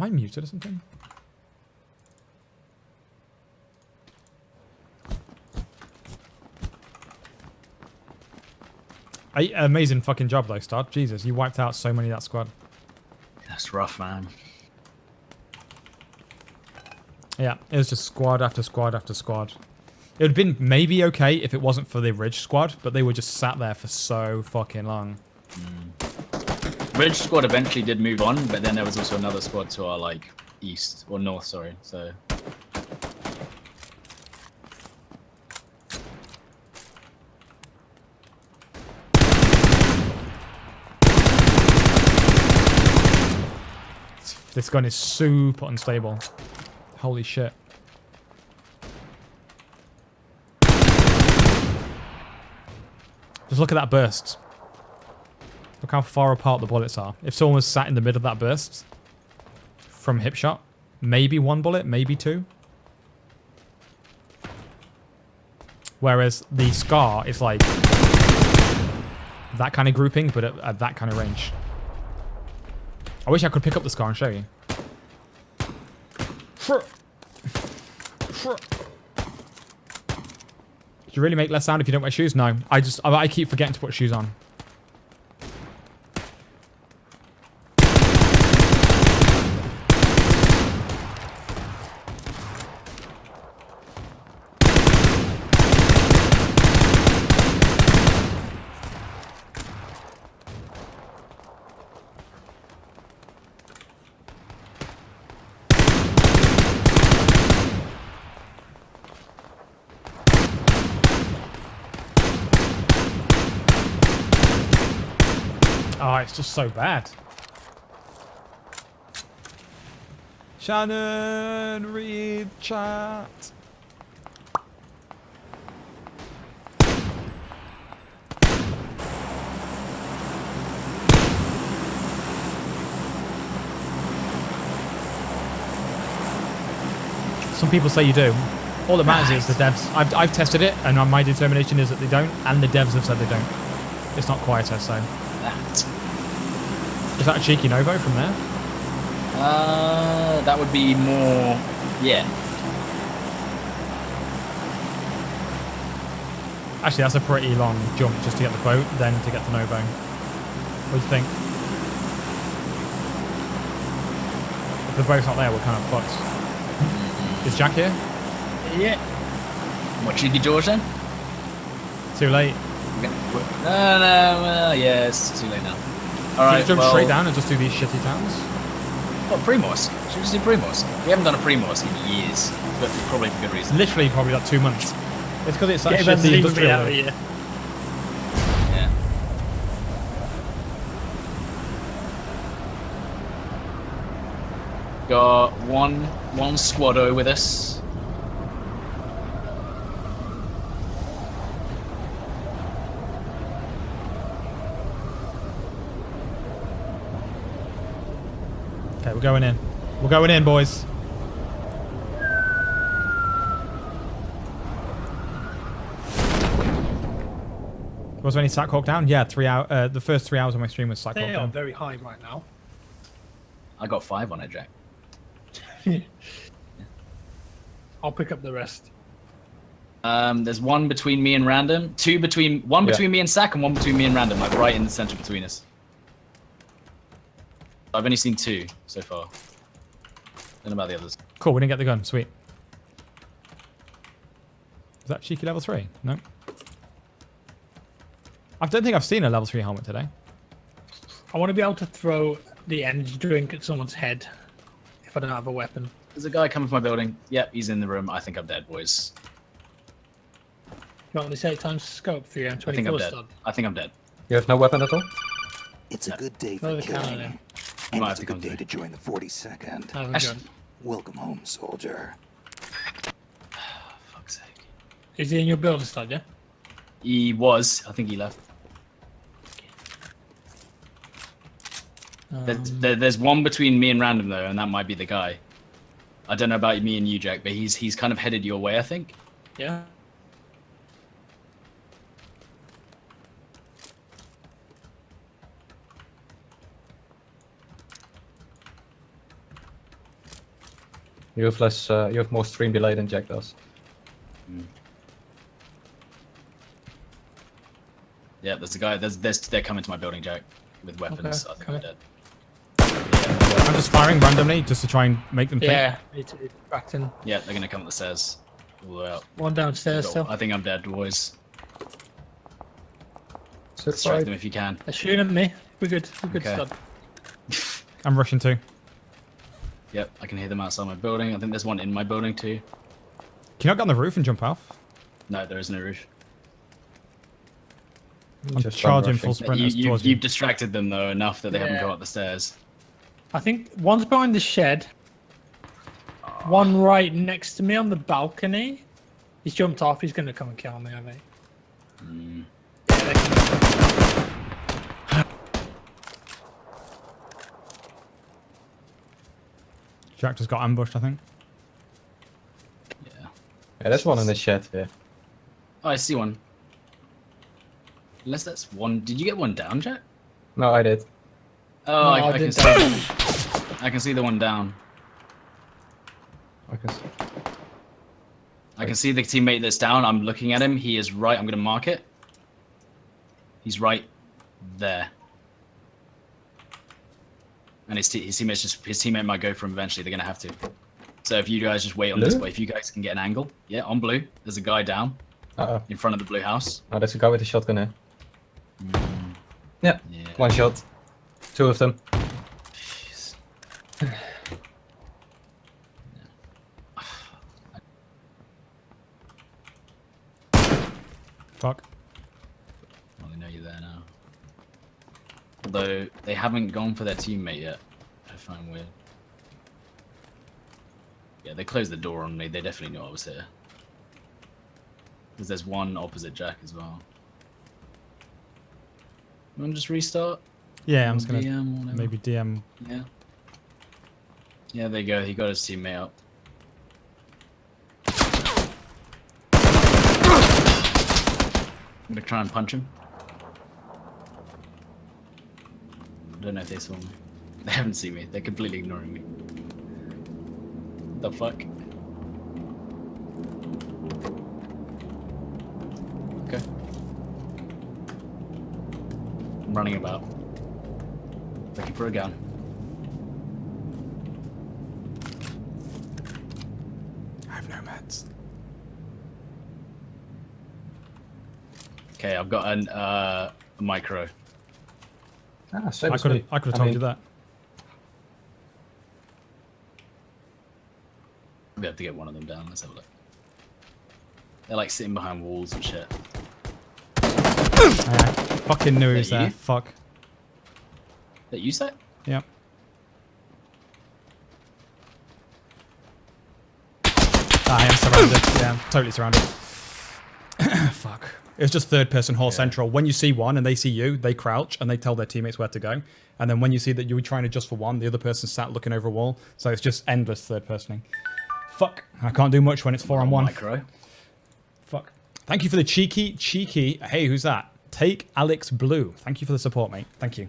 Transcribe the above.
Am I muted or something? I, amazing fucking job though, Start. Jesus, you wiped out so many of that squad. That's rough, man. Yeah, it was just squad after squad after squad. It would have been maybe okay if it wasn't for the Ridge squad, but they were just sat there for so fucking long. Mm. Ridge squad eventually did move on, but then there was also another squad to our like east or north, sorry. So This gun is super unstable. Holy shit. Just look at that burst. Look how far apart the bullets are. If someone was sat in the middle of that burst from hip shot, maybe one bullet, maybe two. Whereas the Scar is like that kind of grouping, but at, at that kind of range. I wish I could pick up the Scar and show you. Do you really make less sound if you don't wear shoes? No. I just, I, I keep forgetting to put shoes on. Oh, it's just so bad. Shannon, read chat. Some people say you do. All that matters is the devs. I've, I've tested it, and my determination is that they don't, and the devs have said they don't. It's not quieter, so. that. Is that a cheeky Novo from there? Uh, that would be more. Yeah. Actually, that's a pretty long jump just to get the boat, then to get to Novo. What do you think? If the boat's not there, we're kind of fucked. Is Jack here? Yeah. What cheeky George then? Too late. No, no, well, yeah, it's too late now. All Should right, we just jump well, straight down and just do these shitty towns? What Primos? Should we just do Primos? We haven't done a Primos in years, but probably for good reason. Literally, probably like two months. It's because it's that Get shitty Benzine industrial. out of here. Yeah. Got one one squado with us. We're going in. We're going in, boys. Was there any Sack Hawk down? Yeah, three hour. Uh, the first three hours of my stream was Sack Hawk They are down. very high right now. I got five on it, Jack. I'll pick up the rest. Um, there's one between me and Random, two between one Yeah. between me and Sack, and one between me and Random, like right in the center between us. I've only seen two so far. Don't about the others. Cool, we didn't get the gun. Sweet. Is that cheeky level three? No. I don't think I've seen a level three helmet today. I want to be able to throw the energy drink at someone's head if I don't have a weapon. There's a guy coming from my building. Yep, he's in the room. I think I'm dead, boys. You want to say times scope for your I think I'm dead. stud? I think I'm dead. You have no weapon at all? It's a good day for the killing, in. And it's a good day to join the 42nd. I have a Actually- gun. Welcome home, soldier. Fuck's sake. Is he in your building stud, yeah? He was. I think he left. There- Um, there- there's one between me and Random though, and that might be the guy. I don't know about me and you, Jack, but he's he's kind of headed your way, I think. yeah. You have less. Uh, you have more stream delay than Jack does. Yeah, there's a guy. There's, there's they're coming to my building, Jack, with weapons. Okay, I think okay. I'm dead. I'm just firing randomly just to try and make them think. Yeah, it's, it's Bracton. Yeah, they're gonna come up the stairs. All the way up. One downstairs still. I think I'm dead, boys. So Distract right. them if you can. They're shooting at me. We're good. We're good, Okay. stud. I'm rushing too. Yep, I can hear them outside my building. I think there's one in my building too. Can you not get on the roof and jump off? No, there is no roof. I'm Just charging full sprint You, towards you've, you. you've distracted them though enough that they haven't Yeah. gone up the stairs. I think one's behind the shed. One right next to me on the balcony. He's jumped off. He's going to come and kill me, I think. Mm. Yeah, they can- Jack just got ambushed, I think. Yeah. Yeah, there's one in the shed. here. Oh, I see one. Unless that's one. Did you get one down, Jack? No, I did. Oh, No, I, I I can didn't. see. I can see the one down. I can see. I can see the teammate that's down. I'm looking at him. He is right. I'm going to mark it. He's right there. And his, te- his teammates just his teammate might go for him eventually. They're going to have to. So if you guys just wait on this Blue? way, if you guys can get an angle, yeah, on blue. There's a guy down Uh oh. in front of the blue house. Oh, there's a guy with a shotgun here. Yeah. Yeah. One shot. Two of them. Jeez. Fuck. Well, they know you're there now. Although they haven't gone for their teammate yet. I find weird. Yeah, they closed the door on me. They definitely knew I was here. Because there's one opposite Jack as well. You want to just restart? Yeah, I'm just gonna maybe DM. Yeah. Yeah, there you go. He got his teammate up. I'm gonna try and punch him. I don't know if they saw me. They haven't seen me. They're completely ignoring me. The fuck? Okay. I'm running about. Looking for a gun. I have no meds. Okay, I've got an uh, a micro. Ah, same I could have. I could have told mean, you that. We have to get one of them down. Let's have a look. They're like sitting behind walls and shit. I fucking knew he was That you? there. Fuck. That you say? Yep. Ah, I am surrounded. Yeah, I'm totally surrounded. Fuck. It was just third person hall central. When you see one and they see you, they crouch and they tell their teammates where to go. And then when you see that you were trying to just for one, the other person sat looking over a wall. So it's just endless third personing. Fuck. I can't do much when it's four on one. Micro. Fuck. Thank you for the cheeky, cheeky. Hey, who's that? Take Alex Blue. Thank you for the support, mate. Thank you.